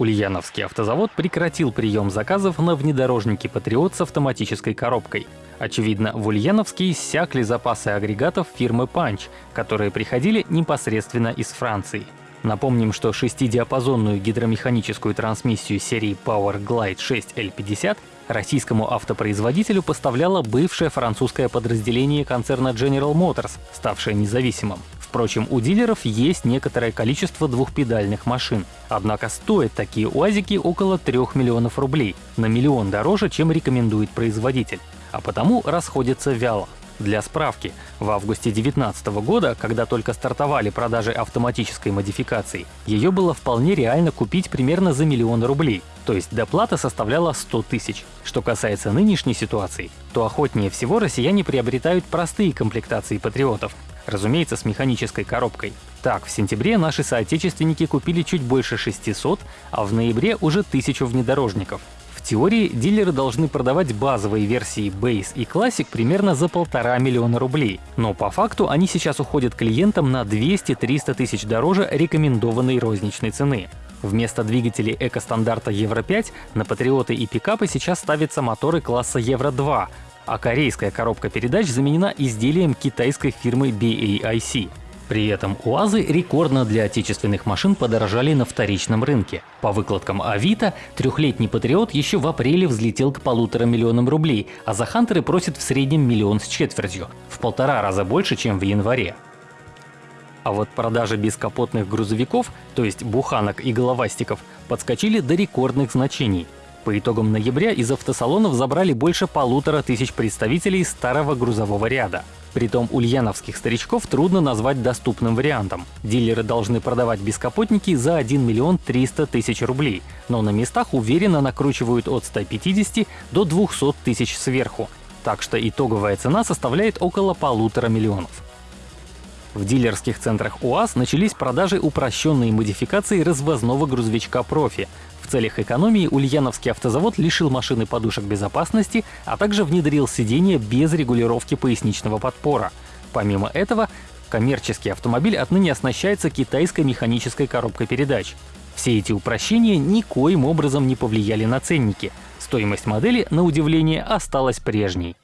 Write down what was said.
Ульяновский автозавод прекратил прием заказов на внедорожники «Патриот» с автоматической коробкой. Очевидно, в Ульяновске иссякли запасы агрегатов фирмы «Панч», которые приходили непосредственно из Франции. Напомним, что шестидиапазонную гидромеханическую трансмиссию серии Power Glide 6L50 российскому автопроизводителю поставляло бывшее французское подразделение концерна General Motors, ставшее независимым. Впрочем, у дилеров есть некоторое количество двухпедальных машин. Однако стоят такие УАЗики около 3 миллионов рублей, на миллион дороже, чем рекомендует производитель, а потому расходятся вяло. Для справки, в августе 2019 года, когда только стартовали продажи автоматической модификации, ее было вполне реально купить примерно за миллион рублей, то есть доплата составляла 100 тысяч. Что касается нынешней ситуации, то охотнее всего россияне приобретают простые комплектации патриотов, разумеется, с механической коробкой. Так, в сентябре наши соотечественники купили чуть больше 600, а в ноябре уже 1000 внедорожников. В теории дилеры должны продавать базовые версии Base и Classic примерно за полтора миллиона рублей, но по факту они сейчас уходят клиентам на 200-300 тысяч дороже рекомендованной розничной цены. Вместо двигателей эко-стандарта Евро-5 на патриоты и пикапы сейчас ставятся моторы класса Евро-2, а корейская коробка передач заменена изделием китайской фирмы BAIC. При этом УАЗы рекордно для отечественных машин подорожали на вторичном рынке. По выкладкам Авито, трехлетний Патриот еще в апреле взлетел к полутора миллионам рублей, а за Хантеры просит в среднем миллион с четвертью, в полтора раза больше, чем в январе. А вот продажи бескапотных грузовиков, то есть буханок и головастиков, подскочили до рекордных значений – по итогам ноября из автосалонов забрали больше полутора тысяч представителей старого грузового ряда. Притом ульяновских старичков трудно назвать доступным вариантом. Дилеры должны продавать бескапотники за 1 миллион 300 тысяч рублей, но на местах уверенно накручивают от 150 до 200 тысяч сверху. Так что итоговая цена составляет около полутора миллионов. В дилерских центрах УАЗ начались продажи упрощенной модификации развозного грузовичка «Профи», целях экономии Ульяновский автозавод лишил машины подушек безопасности, а также внедрил сиденье без регулировки поясничного подпора. Помимо этого, коммерческий автомобиль отныне оснащается китайской механической коробкой передач. Все эти упрощения никоим образом не повлияли на ценники. Стоимость модели, на удивление, осталась прежней.